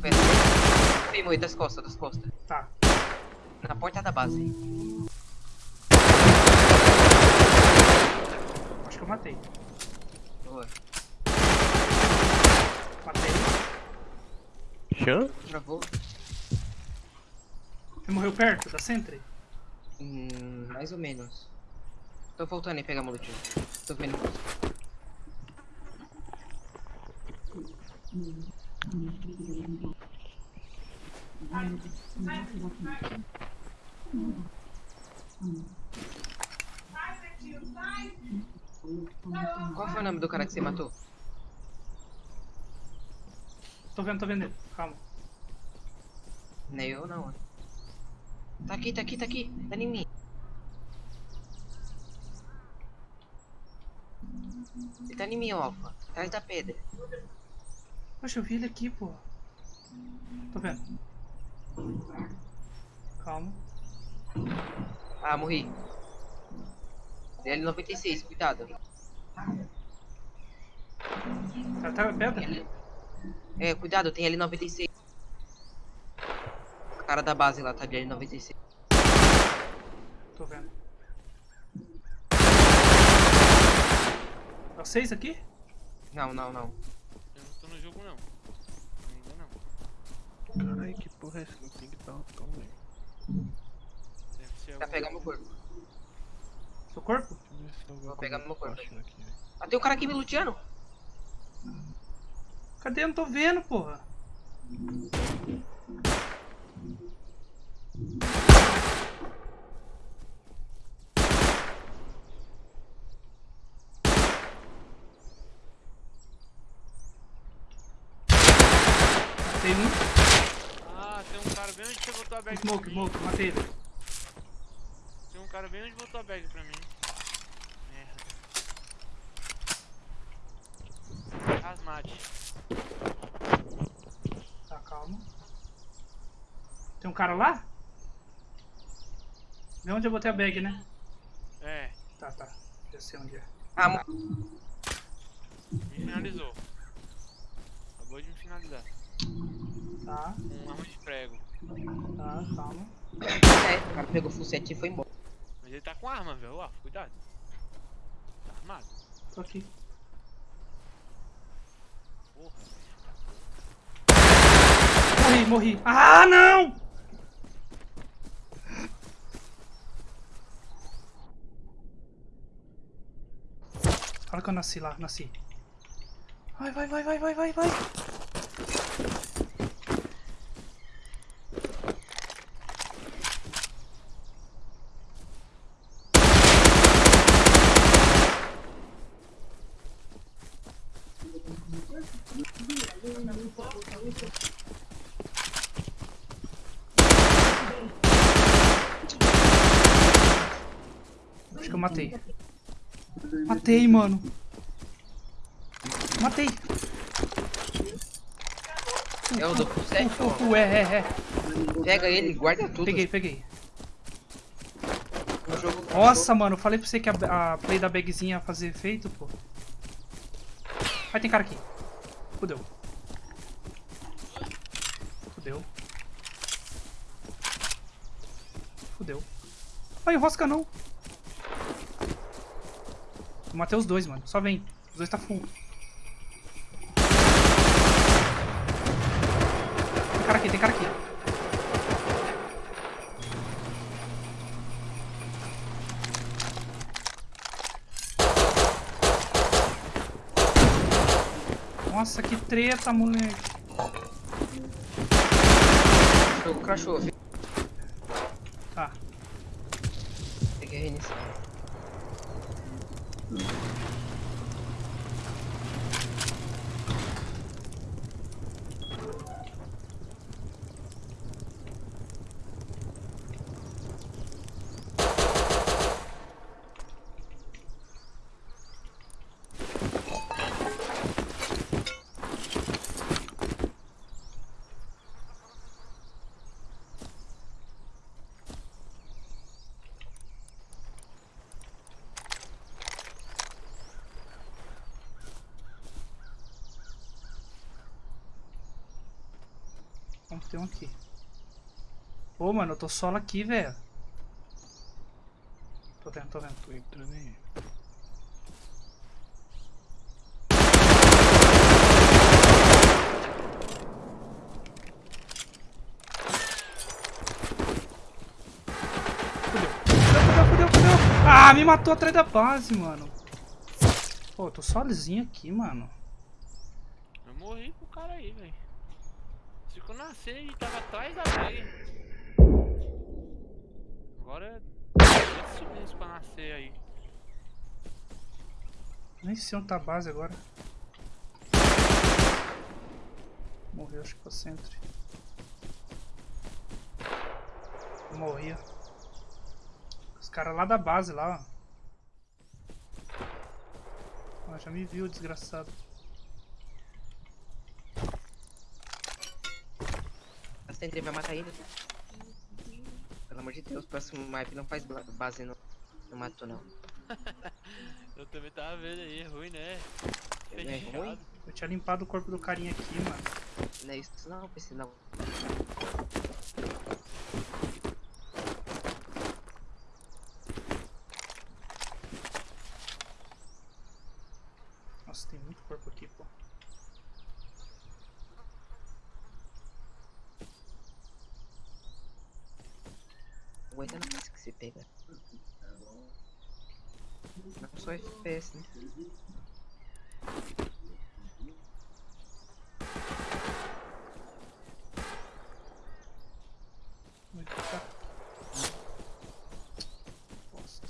Pera. Vem, das costas, das costas. Tá. Na porta da base. Acho que eu matei. Boa. Matei. Chan? Travou. Você morreu perto da Sentry? Hum, mais ou menos. Tô voltando aí pegar molotinho. Tô vendo. Qual foi o nome do cara que você matou? Tô vendo, tô vendo ele. Calma. Nem eu não. Tá aqui, tá aqui, tá aqui. Tá em mim. Ele tá em mim, ó, Alpha. Atrás da pedra. Poxa, eu vi ele aqui, pô. Tô vendo. Calma. Ah, morri. DL96, cuidado. Tá, tá pedra? Ele- É, cuidado, tem L96. O cara da base lá tá de L96. Tô vendo. É o 6 aqui? Não, não, não. Eu não tô no jogo não. Ainda não. Caralho, que porra é essa? Não tem que dar um tom, velho. Deve ser Tá algum- pegando meu corpo. Seu corpo? Deixa eu ver se tem alguma Vou pegar coisa meu corpo. aqui, velho. Ah, tem um cara aqui me luteando. Cadê? Eu não tô vendo, porra. Tem um. Ah, tem um cara bem onde você botou a bag Smoke, smoke, matei ele. Tem um cara bem onde botou a bag pra mim. Merda. Asmate. Tá, calma. Tem um cara lá? Vê onde eu botei a bag, né? É, Tá, tá. Já sei onde é. Ah, mo- me finalizou. Acabou de me finalizar. Tá, um arma de prego. Tá, calma. é, o cara pegou full set e foi embora. Mas ele tá com arma, velho. Ó, cuidado. Tá armado. Tô aqui. Porra. Morri, morri. Ah, não! Fala que eu nasci lá, nasci. Vai, vai, vai, vai, vai, vai, vai. Acho que eu matei. Matei, mano. Matei. É o do full set, uh, é, é, é. Pega ele, guarda tudo. Peguei, peguei. Nossa, mano, eu falei pra você que a, a play da bagzinha ia fazer efeito, pô. Vai, tem cara aqui. Fudeu. Fudeu. Fudeu. Ai, rosca não. Eu matei os dois, mano. Só vem. Os dois tá full. Tem cara aqui, tem cara aqui. Nossa, que treta, tem um aqui. Ô, mano, eu tô solo aqui, velho. Tô vendo, tô vendo. Tô entrando aí. Ah, me matou atrás da base, mano. Pô, eu tô sozinho aqui, mano. Eu morri com o cara aí, velho. Eu nascer, ele tava atrás da bag. Agora é 10 segundos pra nascer aí. Nem sei onde tá a base agora. Morreu, acho que foi centro. Morri. ó. Os caras lá da base lá, ó. Ó, já me viu, desgraçado. Sentry vai matar ele. Pelo amor de Deus, próximo map não faz base no, no mato não. Eu também tava vendo aí, é ruim, né? É ruim? Eu tinha limpado o corpo do carinha aqui, mano. Não é isso não, PC não. Nossa, tem muito corpo aqui, pô. Aguenta não pensa que você pega. Não só FPS, né? Muito tá. Bosta.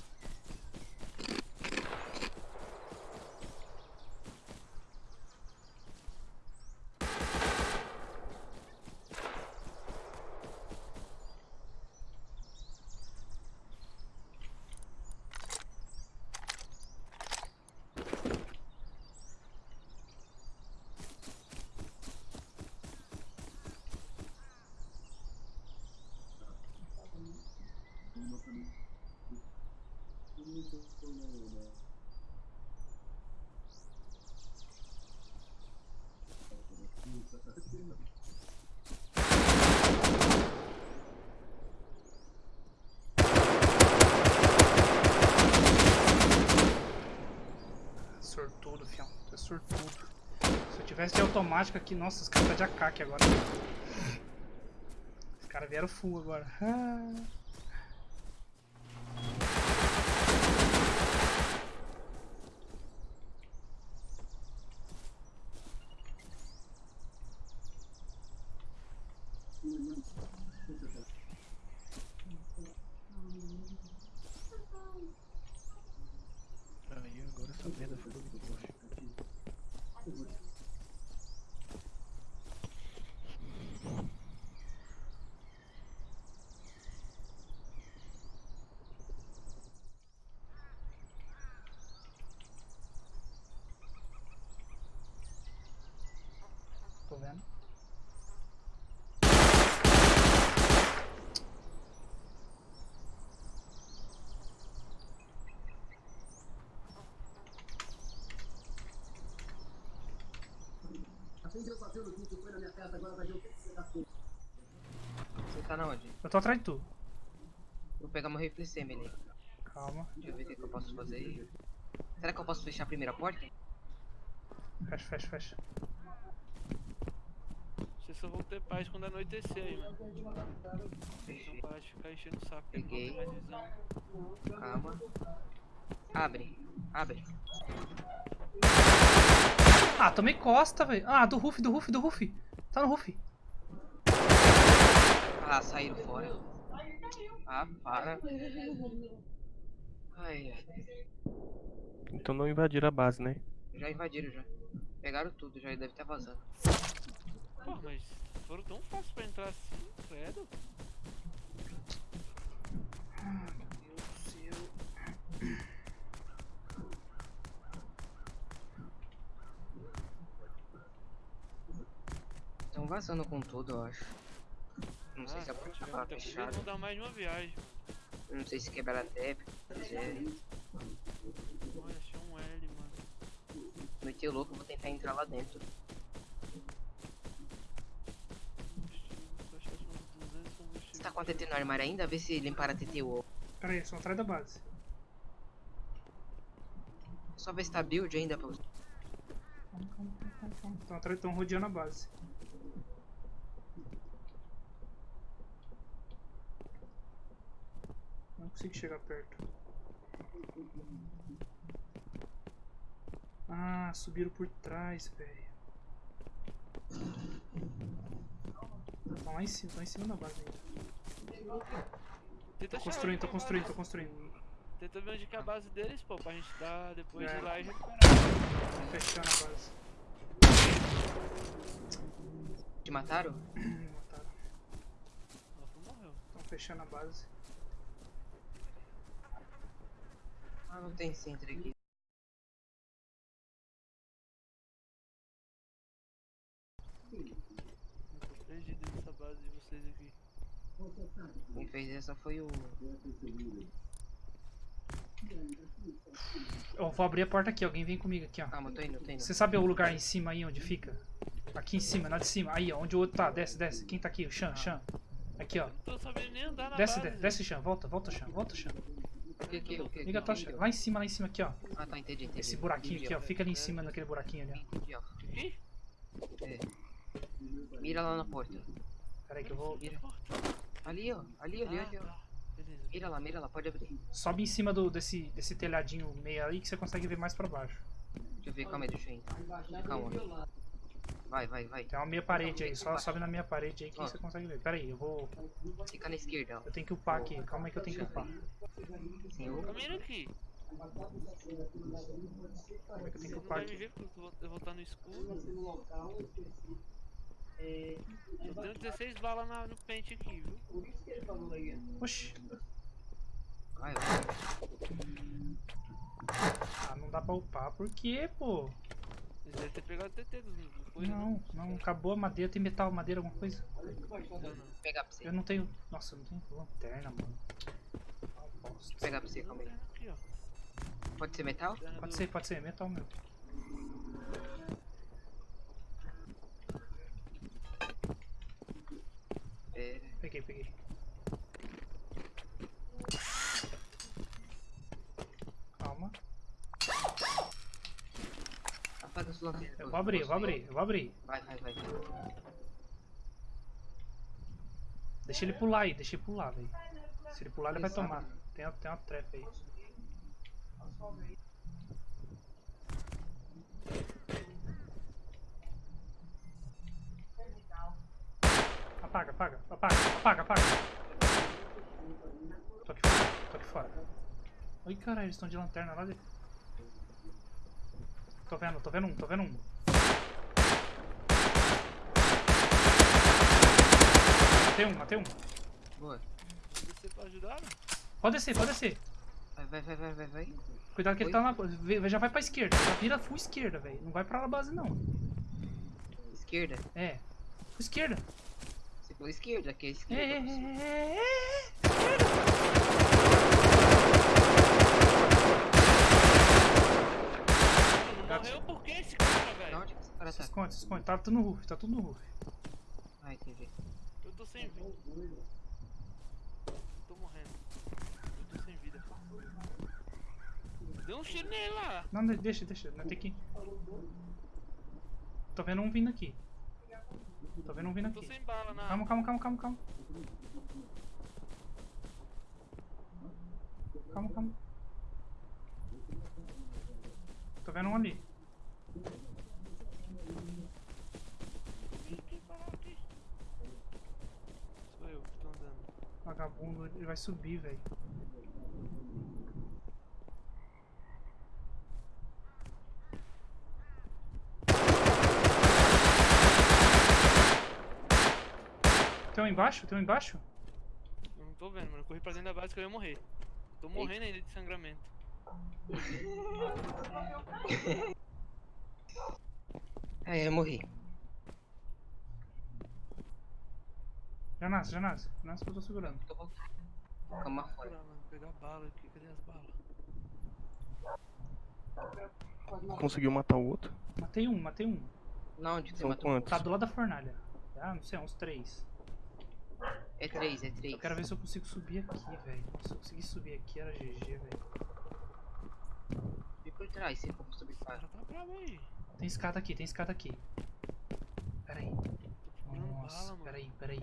Sortudo, fião. Tu é sortudo. Se eu automática aqui, nossa, os caras tá de AK aqui agora. Os caras vieram full agora. Ah. Aí agora essa merda foi do buff. Tô vendo. Você tá na onde? Eu tô atrás de tu. Vou pegar meu rifle semi ali. Calma. Deixa eu ver o que, eu posso fazer aí. Será que eu posso fechar a primeira porta? Fecha, fecha, fecha. Vocês só vão ter paz quando anoitecer aí, mano. Não para de ficar enchendo o saco, não Peguei. Calma. Abre. Abre. Ah, tomei costa, velho. Ah, do Ruff, do Ruff, do Ruff. Tá no Ruff. Ah, saíram fora. Ah, para. Ai, ai. Então não invadiram a base, né? Já invadiram já. Pegaram tudo, já deve estar vazando. Pô, mas foram tão fáceis pra entrar assim, credo. Meu Deus do céu. Estão vazando com tudo, eu acho. Não sei Ah, se a porta tava fechada. conseguido dar mais uma viagem. Não sei se quebraram a TEP. Quiser. Olha, achei um L, mano. Noite louco, eu vou tentar entrar lá dentro. com a TT no armário ainda? Vê se limpar a TT ou. Pera aí, só atrás da base. Só ver se tá build ainda pra você. Calma, calma, calma, calma, calma. Estão atrás, estão rodeando a base. Consigo chegar perto. Ah, subiram por trás, velho. Estão lá em cima, estão em cima da base ainda. Tenta Tô construindo, tô é construindo, tô construindo. Tenta ver onde que é a base deles, pô, pra gente dar depois É. ir lá e recuperar. Fechando a base. Te mataram? Me mataram. Nossa, morreu. Estão fechando a base. Ah, não tem centro aqui. Perdido nessa base de vocês aqui. Quem fez essa foi o. Eu vou abrir a porta aqui, alguém vem comigo aqui, ó. Calma, tô indo, tô indo. Você sabe o lugar em cima aí onde fica? Aqui em cima, lá de cima. Aí, ó, onde o outro tá. Desce, desce. Quem tá aqui? O Chan, Chan. Aqui, ó. Não tô sabendo nem andar na Desce, base. desce, desce, Chan. Volta, volta, Chan. Volta, Chan. Que que? Que? Liga a tocha. Lá em cima, lá em cima aqui, ó. Ah, tá, entendi, entendi. Esse buraquinho aqui, ó. Fica ali em cima naquele buraquinho ali, ó. É. Mira lá na porta. Pera aí que eu vou. Mira. Ali, ó. Ali, ali, ali, ó. Mira lá, mira lá, pode abrir. Sobe em cima do, desse, desse telhadinho meio aí que você consegue ver mais pra baixo. Deixa eu ver, calma aí, deixa eu ir. Calma. Vai, vai, vai. Tem uma meia parede aí. Só sobe na minha parede aí que você consegue ver. Pera aí, eu vou. Fica na esquerda, ó. Eu tenho que upar aqui. Calma aí que eu tenho que upar. Sim, eu... Caminha aqui. Calma aí que eu tenho que Você não upar vai me aqui. ver porque eu vou- eu vou estar no escuro. Eu tenho 16 balas na- no pente aqui, viu? Oxi. Vai, vai. Ah, não dá pra upar. Por quê, pô? Eles devem ter pegado o TT dos depois, Não, não. Acabou a madeira. Tem metal, madeira, alguma coisa? Vou pegar pra você. Eu não tenho. Nossa, eu não tenho lanterna, mano. Vou pegar pra você, calma aí. Pode ser metal? Lanterna Pode ser, pode ser, metal mesmo. É. Peguei, peguei. Calma. Eu vou abrir, eu vou abrir, eu vou abrir. Vai, vai, vai. Deixa ele pular aí, deixa ele pular, velho. Se ele pular, ele vai tomar. Tem, uma- tem uma trap aí. Apaga, apaga, apaga, apaga, apaga. Tô aqui fora, tô aqui fora. Oi, caralho, eles estão de lanterna lá de... Tô vendo, tô vendo um, tô vendo um. Matei um, matei um. Boa. Vou descer pra ajudar, né? Pode descer, pode descer. Vai, vai, vai, vai, vai, vai. Cuidado que ele Oi? tá na. Já vai pra esquerda. Já vira full esquerda, velho. Não vai pra base, não. Esquerda. É. Full esquerda. Você falou esquerda, que é É, esquerda. é, você. é, é, é. Morreu por que esse cara, velho? onde que esse cara Se tá? esconde, se esconde. Tá tudo no roof, tá tudo no roof. Ah, entendi. Eu tô sem vida. Tô morrendo. Eu tô sem vida. Deu um tiro nele lá. Não, de- deixa, deixa. Não tem que. Tô vendo um vindo aqui. Tô vendo um vindo Eu tô aqui. sem bala na. Calma, calma, calma, calma, calma. Calma, calma. Tô vendo um ali. Sou eu que tô andando. Vagabundo, ele vai subir, velho. Tem um embaixo? Tem um embaixo? Eu não tô vendo, mano. Eu corri pra dentro da base que eu ia morrer. Tô morrendo ainda de sangramento. É, eu morri. Já nasce, já nasce. Nasce que eu tô segurando. Tô voltando. Calma fora. Mano. Pegar bala aqui. Cadê as balas? Conseguiu matar o outro? Matei um, matei um. Na onde você matou? quantos? Tá do lado da fornalha. Ah, não sei, uns três. É três, é três. Eu quero ver se eu consigo subir aqui, velho. Se eu conseguir subir aqui era GG, velho. E por trás, se for subir cara tá aí. Tem escada aqui, tem escada aqui. Pera aí. Nossa, bala, pera aí, pera aí.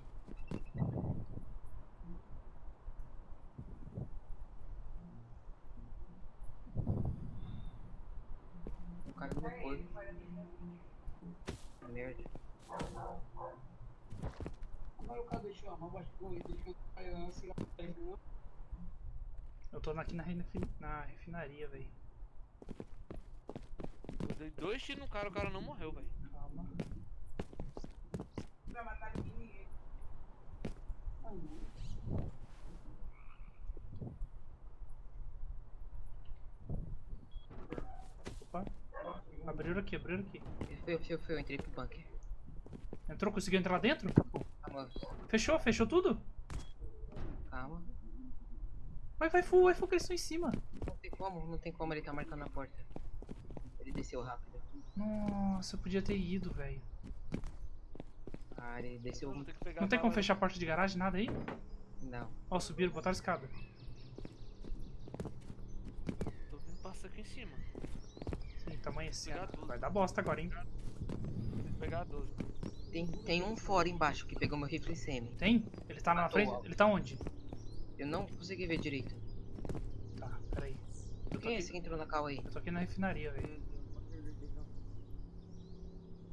O cara no corpo. Merda. Eu tô aqui na, refin- na refinaria, velho. Dei dois tiros no cara, o cara não morreu, velho. Calma. Opa. Abriram aqui, abriram aqui. Foi, foi, foi, eu entrei pro bunker. Entrou, conseguiu entrar lá dentro? Calma, Fechou, fechou tudo? calma. Vai, vai full, vai full que eles estão em cima. Não tem como, não tem como, ele tá marcando a porta. Ele desceu rápido. Nossa, eu podia ter ido, velho. Ah, ele desceu Não tem a como fechar a porta de garagem, nada aí? Não. Ó, subiram, botaram escada. Tô vindo passar aqui em cima. Sim, tá amanhecendo. Vai dar bosta agora, hein? Ter que pegar a 12. Tem, tem um fora embaixo que pegou meu rifle semi. Tem? Ele tá na frente? Ele tá onde? Eu não consegui ver direito. Tá, peraí. Eu Quem é aqui, esse que entrou na cal aí? eu tô aqui na refinaria, velho.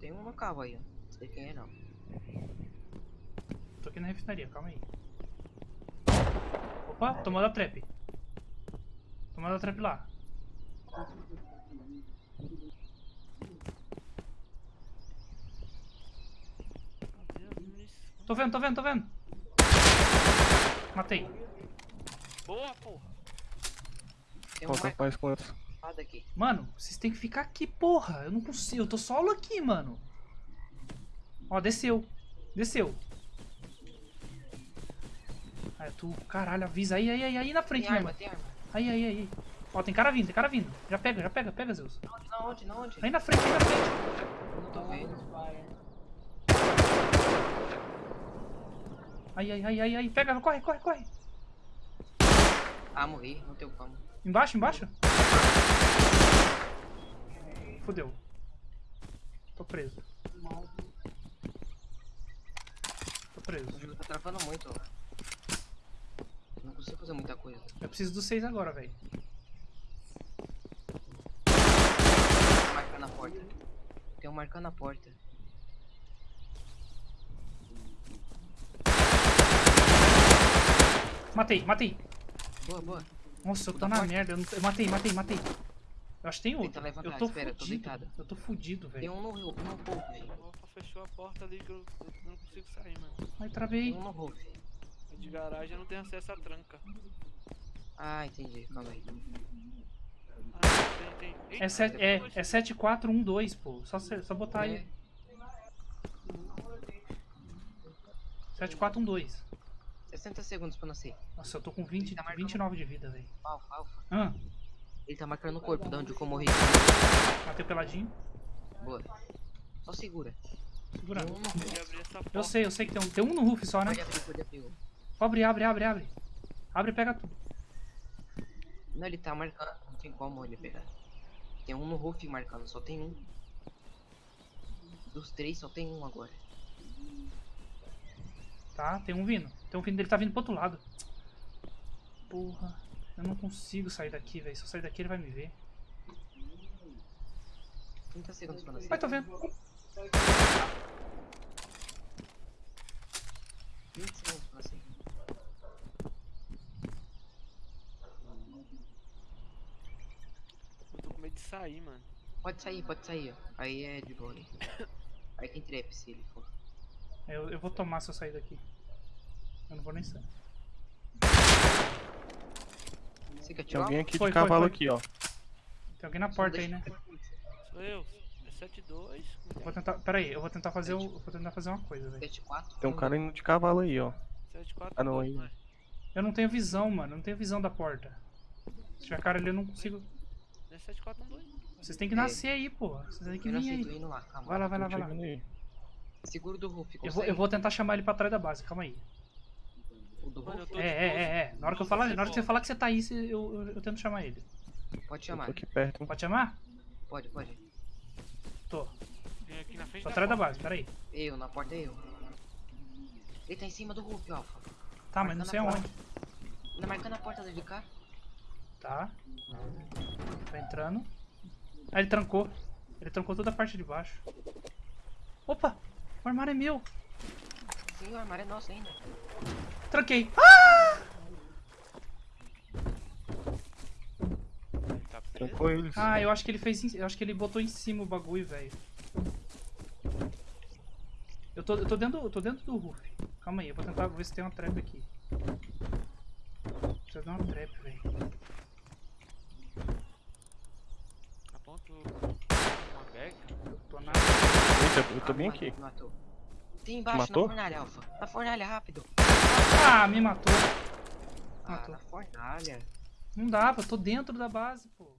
Tem um na cal aí, ó. Não sei quem é não. Tô aqui na refinaria, calma aí. Opa, tomou da trap. Tomou da trap lá. Tô vendo, tô vendo, tô vendo. Matei. Boa, porra. Tem uma Falta mais quantos? Aqui. Mano, vocês têm que ficar aqui, porra. Eu não consigo, eu tô solo aqui, mano. Ó, desceu. Desceu. Aí tu, caralho, avisa aí, aí, aí, aí na frente Tem mesmo. arma, tem arma. Aí, aí, aí. Ó, tem cara vindo, tem cara vindo. Já pega, já pega, pega, Zeus. Onde, na onde, na onde? Aí na frente, aí na frente. Não tô vendo. Aí, aí, aí, aí, aí. Pega, corre, corre, corre. Ah, morri, não tem como. Embaixo, embaixo. Fudeu. Tô preso. Tô preso. O jogo tá travando muito, ó. Não consigo fazer muita coisa. Eu preciso dos seis agora, velho. Tem um marcando a porta. Tem um marcando a porta. Matei, matei. Boa, boa. Nossa, eu tô na merda. Eu, não eu matei, matei, matei. Eu acho que tem outro. Tenta levantar, eu tô espera, eu tô fudido. deitado. eu tô fudido, Tem velho. um no, no roof. O Rafa fechou a porta ali que eu, eu não consigo sair, mano. Ai, Tem travei. um no roof. De garagem eu não tenho acesso à tranca. Ah, entendi. Calma aí. Ah, tem, tem. Eita, É, set, tem é, dois. é 7412, pô. Só, só botar aí. É, 7412. 60 segundos pra nascer. Nossa, eu tô com 20, Tá marcando. 29 de vida, velho. Alfa, alfa. Ah, Ele tá marcando o corpo de onde eu morri. matei o peladinho. Boa. Só segura. Segurando. Eu sei, eu sei que tem um, tem um no roof só, né? Pode abrir, pode abrir. Abre, abre, abre, abre. Abre e pega tudo. Não, ele tá marcando. Não tem como ele pegar. Tem um no roof marcando, só tem um. Dos três, só tem um agora. Tá, tem um vindo. Tem um vindo, ele tá vindo pro outro lado. Porra, eu não consigo sair daqui, velho. Se eu sair daqui, ele vai me ver. 30 segundos pra nascer. Vai, tô vendo. 20 segundos pra nascer. Eu tô com medo de sair, mano. Pode sair, pode sair. Aí é de boa. aí. Aí tem trap se ele for. Eu, eu vou tomar se eu sair daqui. Eu não vou nem sair. Você quer Tem tirar? alguém aqui Foi, de foi, cavalo foi. aqui, ó. Tem alguém na porta aí, né? Sou eu. É 7-2. Vou tentar. Pera aí, eu vou tentar fazer, o, eu vou tentar fazer uma coisa, velho. 7, 4. Tem um cara indo de cavalo aí, ó. 7-4. Ah, não, aí. Eu não tenho visão, mano. Eu não tenho visão da porta. Se tiver cara ali, eu não consigo. É 7-4-1-2. Vocês têm que É. nascer aí, porra. Vocês têm que vir tô aí. indo lá, calma. Vai lá, vai lá, vai lá. Seguro do roof, Eu vou, eu vou tentar chamar ele pra trás da base, calma aí. Do Mano, eu É, é, é, é. Na hora que eu falar, na hora que você falar que você tá aí, eu, eu, eu tento chamar ele. Pode chamar. tô aqui perto? Pode chamar? Pode, pode. Tô. Vem aqui na frente Tô da atrás da base, peraí. Eu, na porta é eu. Ele tá em cima do Rolf, Alpha. Tá, mas não sei aonde. Ainda marcando a porta de cá. Tá. Tá entrando. Ah, ele trancou. Ele trancou toda a parte de baixo. Opa! O armário é meu! Sim, o armário é nosso ainda. Tranquei. Ah! Ele tá. Trancou eles. Ah, eu acho que ele fez. em- Eu acho que ele botou em cima o bagulho, velho. Eu tô, eu tô dentro, eu tô dentro do roof. Calma aí, eu vou tentar ver se tem uma trap aqui. Precisa de uma trap, velho. Aponta uma bag. Eu tô na. Eita, eu tô bem aqui. Matou. Tem embaixo Matou? na fornalha, Alpha. Na fornalha, rápido. Ah, me matou. Ah, Matou. na fornalha. Não dá, eu tô dentro da base, pô.